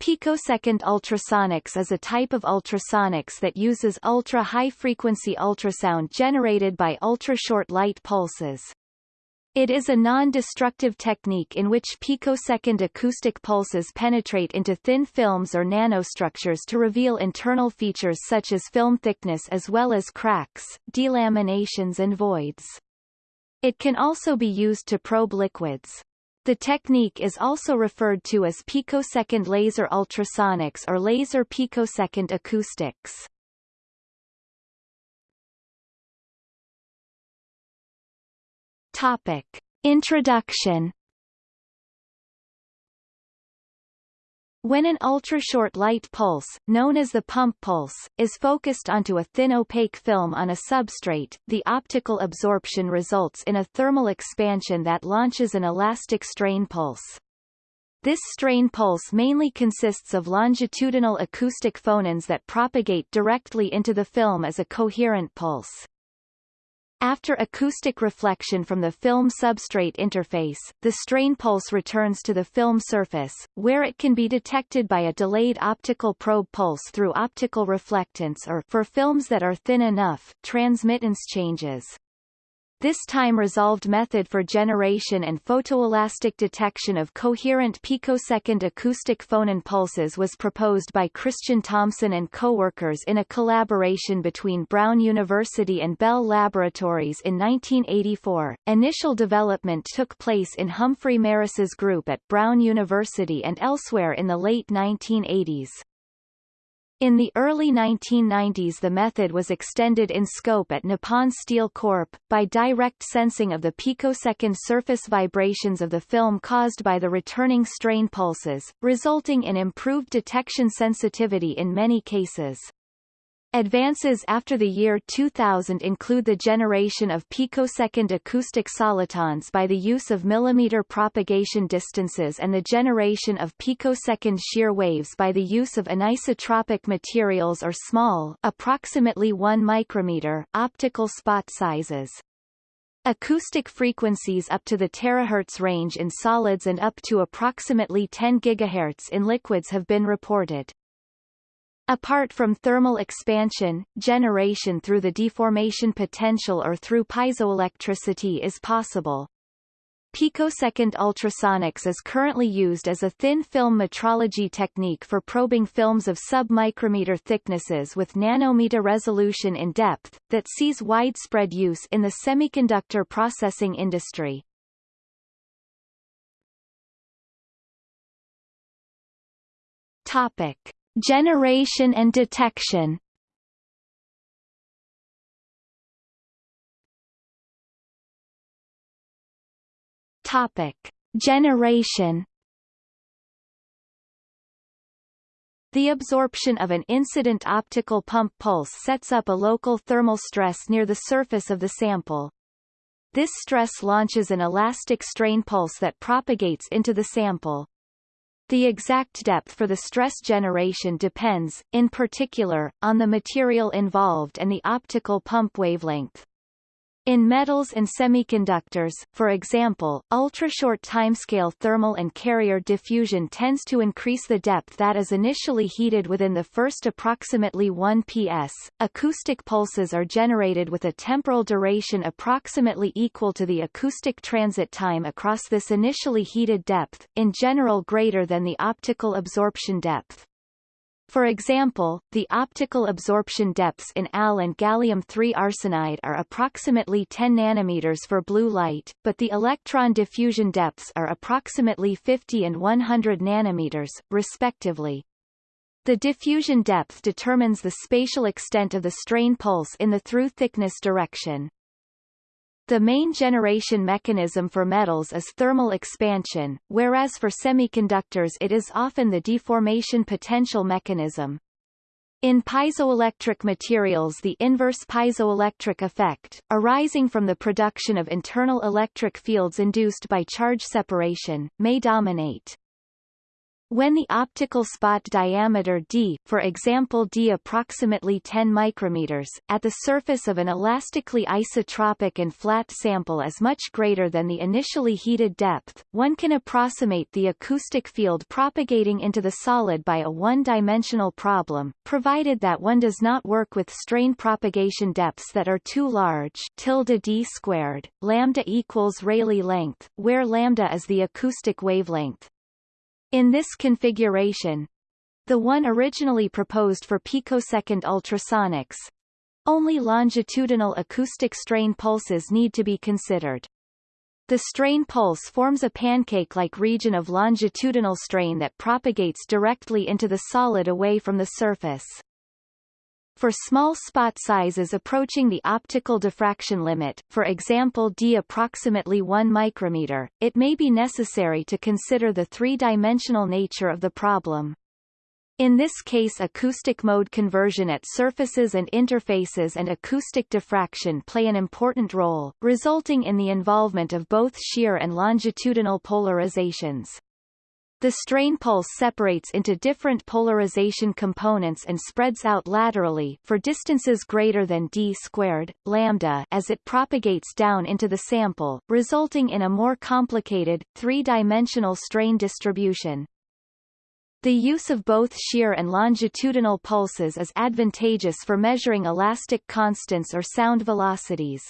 Picosecond ultrasonics is a type of ultrasonics that uses ultra-high-frequency ultrasound generated by ultra-short light pulses. It is a non-destructive technique in which picosecond acoustic pulses penetrate into thin films or nanostructures to reveal internal features such as film thickness as well as cracks, delaminations and voids. It can also be used to probe liquids. The technique is also referred to as picosecond laser ultrasonics or laser picosecond acoustics. Topic. Introduction When an ultra-short light pulse, known as the pump pulse, is focused onto a thin opaque film on a substrate, the optical absorption results in a thermal expansion that launches an elastic strain pulse. This strain pulse mainly consists of longitudinal acoustic phonons that propagate directly into the film as a coherent pulse. After acoustic reflection from the film substrate interface, the strain pulse returns to the film surface, where it can be detected by a delayed optical probe pulse through optical reflectance or for films that are thin enough, transmittance changes. This time-resolved method for generation and photoelastic detection of coherent picosecond acoustic phonon pulses was proposed by Christian Thomsen and co-workers in a collaboration between Brown University and Bell Laboratories in 1984. Initial development took place in Humphrey Maris's group at Brown University and elsewhere in the late 1980s. In the early 1990s the method was extended in scope at Nippon Steel Corp. by direct sensing of the picosecond surface vibrations of the film caused by the returning strain pulses, resulting in improved detection sensitivity in many cases. Advances after the year 2000 include the generation of picosecond acoustic solitons by the use of millimeter propagation distances and the generation of picosecond shear waves by the use of anisotropic materials or small approximately 1 micrometer optical spot sizes. Acoustic frequencies up to the terahertz range in solids and up to approximately 10 GHz in liquids have been reported. Apart from thermal expansion, generation through the deformation potential or through piezoelectricity is possible. Picosecond ultrasonics is currently used as a thin film metrology technique for probing films of sub-micrometer thicknesses with nanometer resolution in depth, that sees widespread use in the semiconductor processing industry. Topic. Generation and detection Topic. Generation The absorption of an incident optical pump pulse sets up a local thermal stress near the surface of the sample. This stress launches an elastic strain pulse that propagates into the sample. The exact depth for the stress generation depends, in particular, on the material involved and the optical pump wavelength. In metals and semiconductors, for example, ultra-short timescale thermal and carrier diffusion tends to increase the depth that is initially heated within the first approximately 1 ps. Acoustic pulses are generated with a temporal duration approximately equal to the acoustic transit time across this initially heated depth, in general greater than the optical absorption depth. For example, the optical absorption depths in Al and gallium-3 arsenide are approximately 10 nanometers for blue light, but the electron diffusion depths are approximately 50 and 100 nanometers, respectively. The diffusion depth determines the spatial extent of the strain pulse in the through thickness direction. The main generation mechanism for metals is thermal expansion, whereas for semiconductors it is often the deformation potential mechanism. In piezoelectric materials the inverse piezoelectric effect, arising from the production of internal electric fields induced by charge separation, may dominate. When the optical spot diameter d, for example d approximately 10 micrometers, at the surface of an elastically isotropic and flat sample is much greater than the initially heated depth, one can approximate the acoustic field propagating into the solid by a one-dimensional problem, provided that one does not work with strain propagation depths that are too large tilde d squared, lambda equals Rayleigh length, where lambda is the acoustic wavelength. In this configuration, the one originally proposed for picosecond ultrasonics, only longitudinal acoustic strain pulses need to be considered. The strain pulse forms a pancake-like region of longitudinal strain that propagates directly into the solid away from the surface. For small spot sizes approaching the optical diffraction limit, for example d approximately 1 micrometer, it may be necessary to consider the three-dimensional nature of the problem. In this case acoustic mode conversion at surfaces and interfaces and acoustic diffraction play an important role, resulting in the involvement of both shear and longitudinal polarizations. The strain pulse separates into different polarization components and spreads out laterally for distances greater than d squared, lambda as it propagates down into the sample, resulting in a more complicated, three-dimensional strain distribution. The use of both shear and longitudinal pulses is advantageous for measuring elastic constants or sound velocities.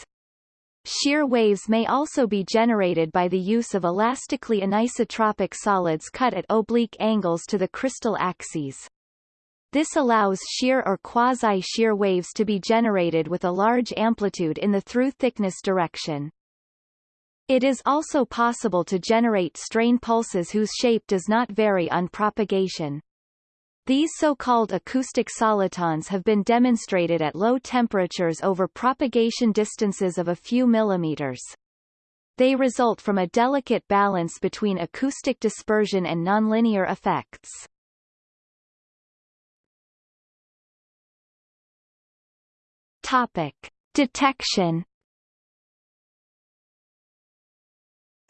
Shear waves may also be generated by the use of elastically anisotropic solids cut at oblique angles to the crystal axes. This allows shear or quasi-shear waves to be generated with a large amplitude in the through-thickness direction. It is also possible to generate strain pulses whose shape does not vary on propagation. These so-called acoustic solitons have been demonstrated at low temperatures over propagation distances of a few millimeters. They result from a delicate balance between acoustic dispersion and nonlinear effects. Topic. Detection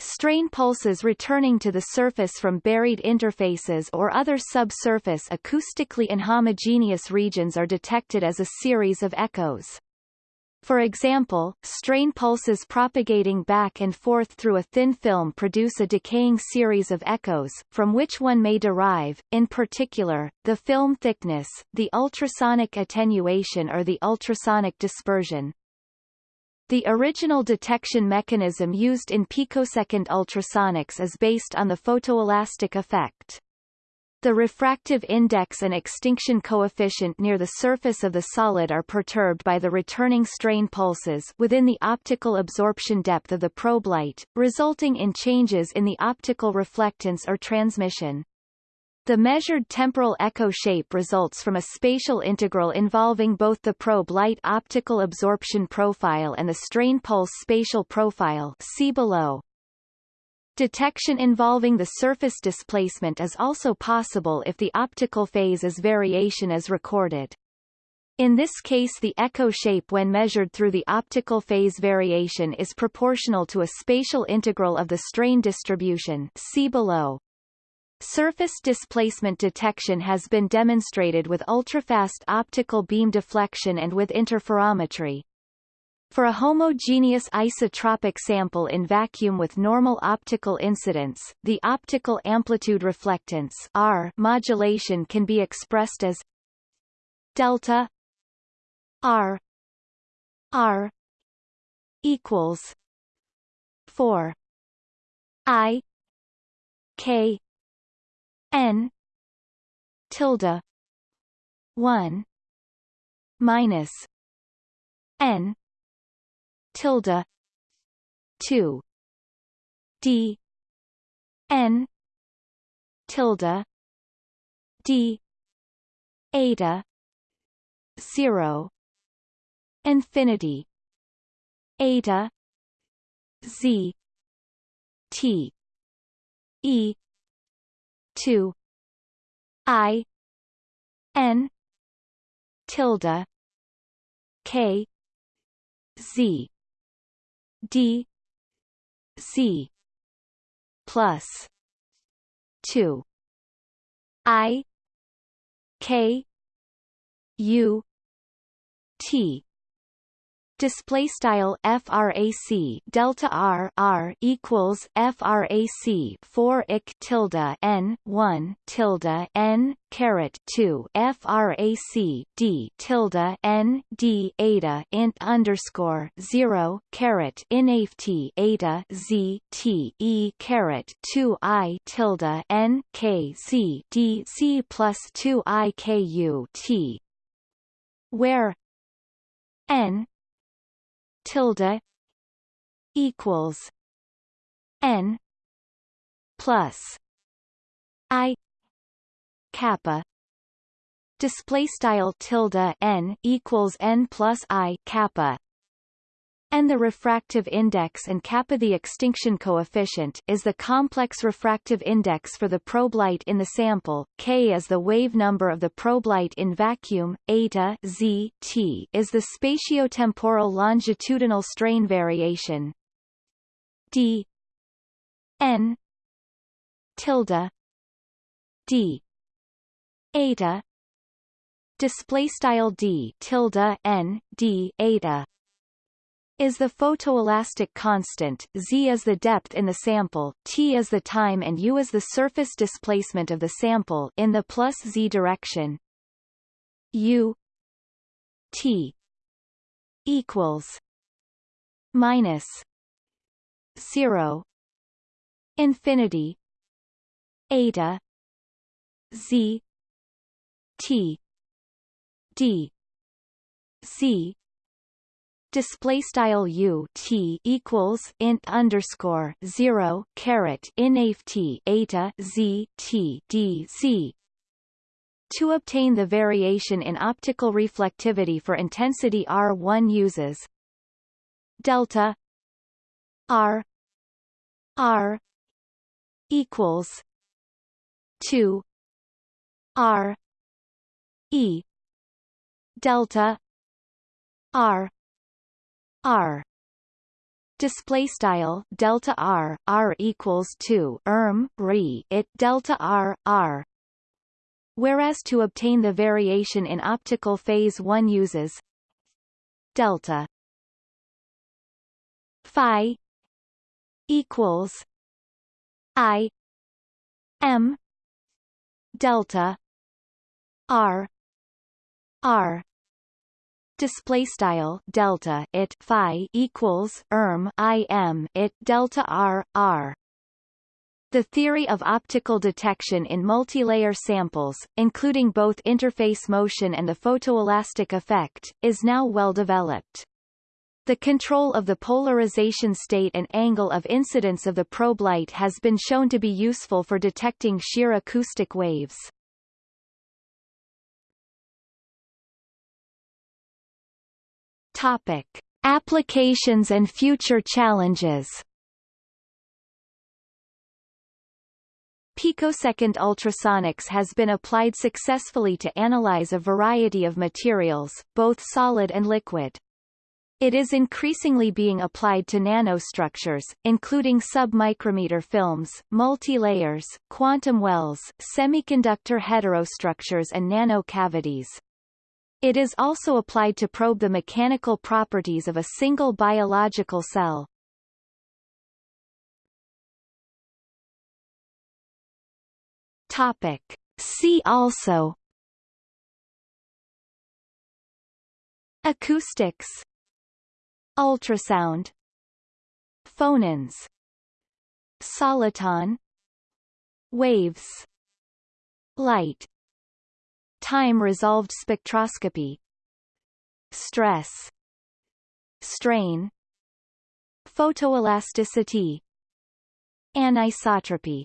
Strain pulses returning to the surface from buried interfaces or other subsurface acoustically inhomogeneous regions are detected as a series of echoes. For example, strain pulses propagating back and forth through a thin film produce a decaying series of echoes, from which one may derive, in particular, the film thickness, the ultrasonic attenuation or the ultrasonic dispersion. The original detection mechanism used in picosecond ultrasonics is based on the photoelastic effect. The refractive index and extinction coefficient near the surface of the solid are perturbed by the returning strain pulses within the optical absorption depth of the probe light, resulting in changes in the optical reflectance or transmission. The measured temporal echo shape results from a spatial integral involving both the probe light optical absorption profile and the strain pulse spatial profile see below. Detection involving the surface displacement is also possible if the optical phase as variation is recorded. In this case the echo shape when measured through the optical phase variation is proportional to a spatial integral of the strain distribution see below. Surface displacement detection has been demonstrated with ultrafast optical beam deflection and with interferometry. For a homogeneous isotropic sample in vacuum with normal optical incidence, the optical amplitude reflectance R modulation can be expressed as delta R R equals 4 I K n tilde 1 minus n tilde 2 d n tilde d eta 0 infinity eta z t e 2 i. N. Tilde. K. Z. D. Z. Plus. 2 I. K. U. T display style frac delta r r equals frac 4 ik tilde n 1 tilde n caret 2 frac d tilde n d eta int underscore 0 caret inaft eta z t e caret 2 i tilde n k c d c plus 2 i k u t where n tilde equals n plus i kappa. Display style tilde n equals n plus i kappa and the refractive index and kappa the extinction coefficient is the complex refractive index for the probe light in the sample, k is the wave number of the probe light in vacuum, eta z t is the spatiotemporal longitudinal strain variation. D n tilde. D eta. Display style d tilde n d eta is the photoelastic constant, z is the depth in the sample, t is the time and u is the surface displacement of the sample in the plus z direction. u t equals minus 0 infinity eta z t d c display style u t equals int underscore zero caret inaf t eta z t d c. To obtain the variation in optical reflectivity for intensity R, one uses delta R R equals two R E delta R r. Display style delta r r equals 2 erm re it delta r r. Whereas to obtain the variation in optical phase 1 uses delta phi equals i m delta r r display style delta it phi equals erm i m it delta r r the theory of optical detection in multilayer samples, including both interface motion and the photoelastic effect, is now well developed. The control of the polarization state and angle of incidence of the probe light has been shown to be useful for detecting shear acoustic waves. Topic: Applications and future challenges. Picosecond ultrasonics has been applied successfully to analyze a variety of materials, both solid and liquid. It is increasingly being applied to nanostructures, including submicrometer films, multi-layers, quantum wells, semiconductor heterostructures and nanocavities. It is also applied to probe the mechanical properties of a single biological cell. Topic. See also Acoustics. Ultrasound. Phonons. Soliton. Waves. Light Time-resolved spectroscopy Stress Strain Photoelasticity Anisotropy